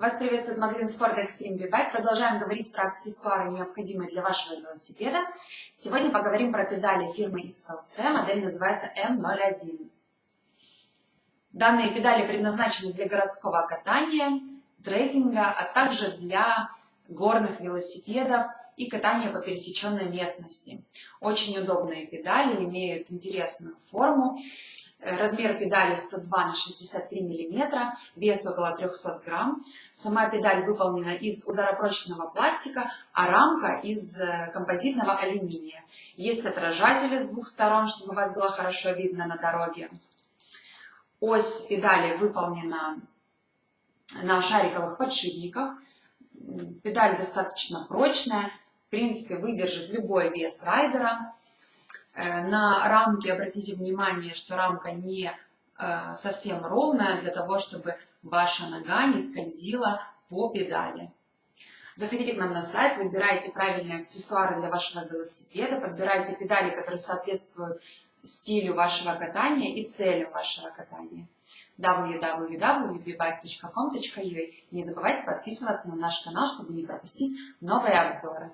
Вас приветствует магазин спорта Extreme B-Bike. Продолжаем говорить про аксессуары, необходимые для вашего велосипеда. Сегодня поговорим про педали фирмы XLC. Модель называется M01. Данные педали предназначены для городского катания, трекинга, а также для горных велосипедов и катания по пересеченной местности. Очень удобные педали, имеют интересную форму. Размер педали 102 на 63 мм, вес около 300 грамм. Сама педаль выполнена из ударопрочного пластика, а рамка из э, композитного алюминия. Есть отражатели с двух сторон, чтобы вас было хорошо видно на дороге. Ось педали выполнена на шариковых подшипниках. Педаль достаточно прочная, в принципе выдержит любой вес райдера. Э, на рамке обратите внимание, что рамка не э, совсем ровная, для того, чтобы ваша нога не скользила по педали. Заходите к нам на сайт, выбирайте правильные аксессуары для вашего велосипеда, подбирайте педали, которые соответствуют стилю вашего катания и целям вашего катания. www.bbike.com.ua Не забывайте подписываться на наш канал, чтобы не пропустить новые обзоры.